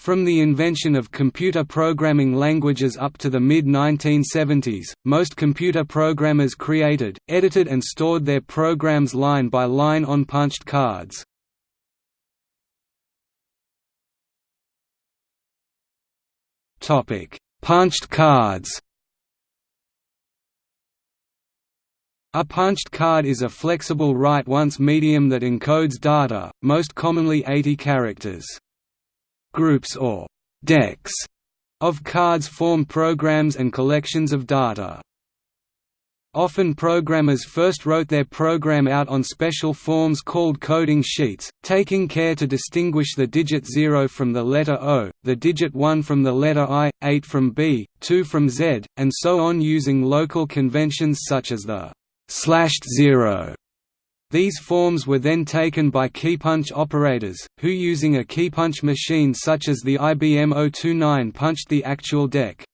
From the invention of computer programming languages up to the mid-1970s, most computer programmers created, edited and stored their programs line by line on punched cards. Punched cards A punched card is a flexible write-once medium that encodes data, most commonly 80 characters. Groups or decks of cards form programs and collections of data. Often programmers first wrote their program out on special forms called coding sheets, taking care to distinguish the digit 0 from the letter O, the digit 1 from the letter I, 8 from B, 2 from Z, and so on using local conventions such as the slashed zero these forms were then taken by keypunch operators, who using a keypunch machine such as the IBM 029 punched the actual deck.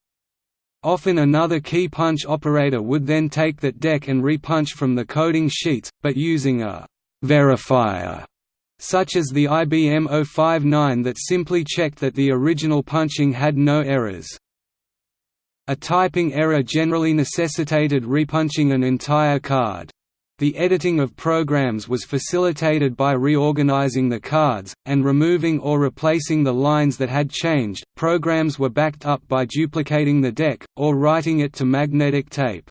Often another key punch operator would then take that deck and repunch from the coding sheets, but using a «verifier» such as the IBM 059 that simply checked that the original punching had no errors. A typing error generally necessitated repunching an entire card. The editing of programs was facilitated by reorganizing the cards, and removing or replacing the lines that had changed. Programs were backed up by duplicating the deck, or writing it to magnetic tape.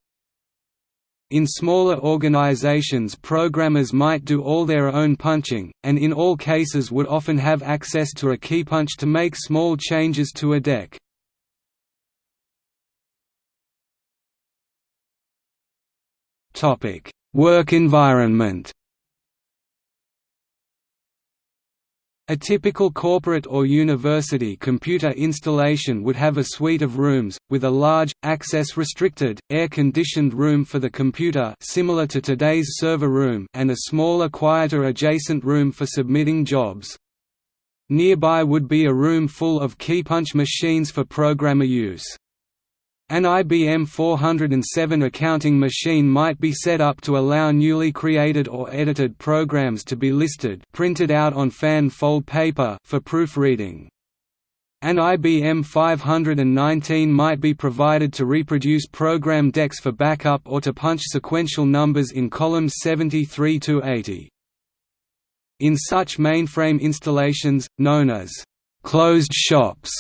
In smaller organizations programmers might do all their own punching, and in all cases would often have access to a keypunch to make small changes to a deck. Topic Work environment A typical corporate or university computer installation would have a suite of rooms, with a large, access-restricted, air-conditioned room for the computer similar to today's server room and a smaller quieter adjacent room for submitting jobs. Nearby would be a room full of keypunch machines for programmer use. An IBM 407 accounting machine might be set up to allow newly created or edited programs to be listed printed out on fan fold paper for proofreading. An IBM 519 might be provided to reproduce program decks for backup or to punch sequential numbers in columns 73 to 80. In such mainframe installations, known as closed shops,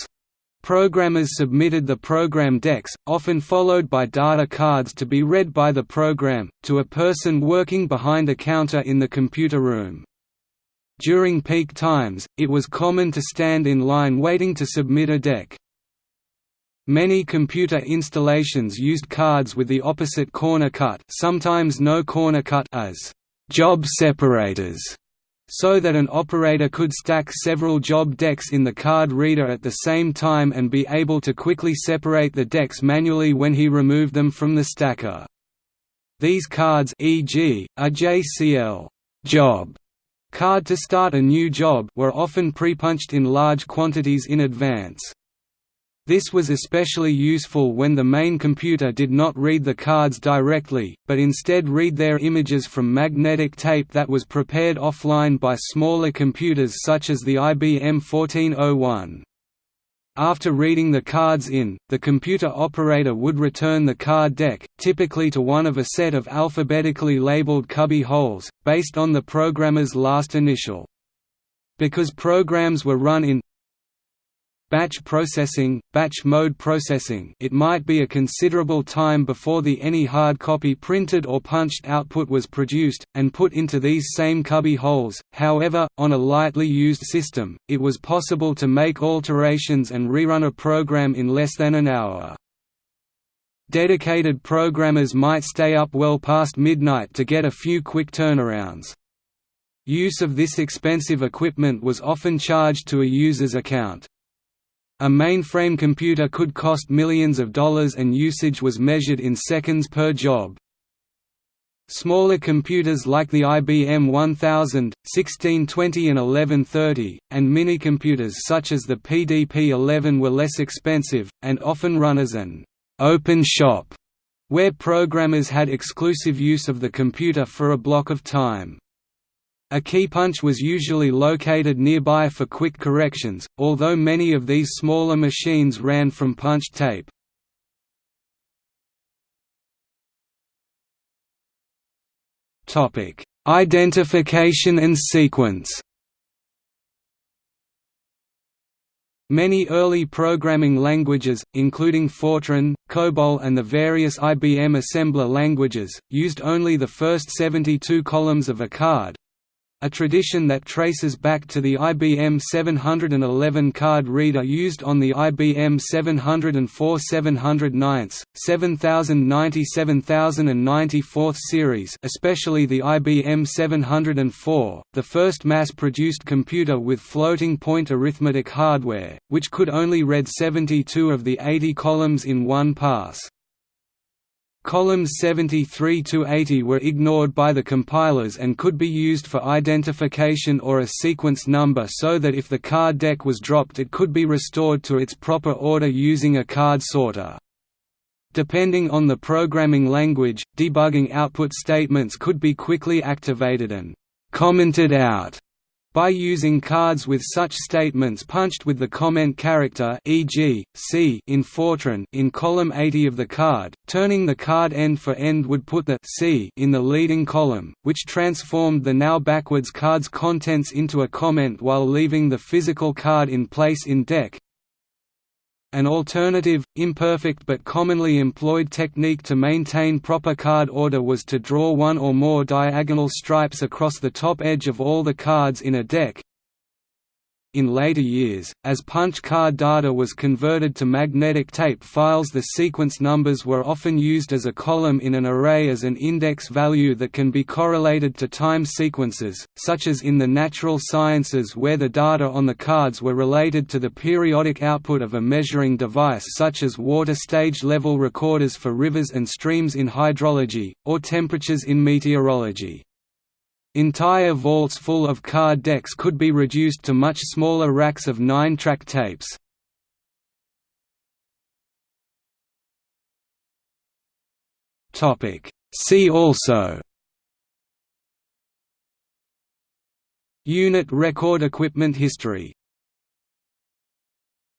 Programmers submitted the program decks, often followed by data cards to be read by the program, to a person working behind a counter in the computer room. During peak times, it was common to stand in line waiting to submit a deck. Many computer installations used cards with the opposite corner cut sometimes no corner cut as job separators so that an operator could stack several job decks in the card reader at the same time and be able to quickly separate the decks manually when he removed them from the stacker. These cards e.g., a JCL job card to start a new job were often prepunched in large quantities in advance. This was especially useful when the main computer did not read the cards directly, but instead read their images from magnetic tape that was prepared offline by smaller computers such as the IBM 1401. After reading the cards in, the computer operator would return the card deck, typically to one of a set of alphabetically labeled cubby holes, based on the programmer's last initial. Because programs were run in batch processing, batch mode processing it might be a considerable time before the any hard copy printed or punched output was produced, and put into these same cubby holes, however, on a lightly used system, it was possible to make alterations and rerun a program in less than an hour. Dedicated programmers might stay up well past midnight to get a few quick turnarounds. Use of this expensive equipment was often charged to a user's account. A mainframe computer could cost millions of dollars and usage was measured in seconds per job. Smaller computers like the IBM 1000, 1620 and 1130, and minicomputers such as the PDP-11 were less expensive, and often run as an «open shop», where programmers had exclusive use of the computer for a block of time. A key punch was usually located nearby for quick corrections, although many of these smaller machines ran from punch tape. Identification and sequence Many early programming languages, including Fortran, COBOL and the various IBM assembler languages, used only the first 72 columns of a card, a tradition that traces back to the IBM 711 card reader used on the IBM 704 709, 7090 7094 series especially the IBM 704, the first mass-produced computer with floating-point arithmetic hardware, which could only read 72 of the 80 columns in one pass. Columns 73 to 80 were ignored by the compilers and could be used for identification or a sequence number so that if the card deck was dropped it could be restored to its proper order using a card sorter. Depending on the programming language, debugging output statements could be quickly activated and commented out by using cards with such statements punched with the comment character e.g., C in Fortran in column 80 of the card, turning the card end for end would put the C in the leading column, which transformed the now backwards card's contents into a comment while leaving the physical card in place in deck, an alternative, imperfect but commonly employed technique to maintain proper card order was to draw one or more diagonal stripes across the top edge of all the cards in a deck, in later years, as punch card data was converted to magnetic tape files the sequence numbers were often used as a column in an array as an index value that can be correlated to time sequences, such as in the natural sciences where the data on the cards were related to the periodic output of a measuring device such as water stage level recorders for rivers and streams in hydrology, or temperatures in meteorology. Entire vaults full of card decks could be reduced to much smaller racks of 9-track tapes. See also. Unit record equipment history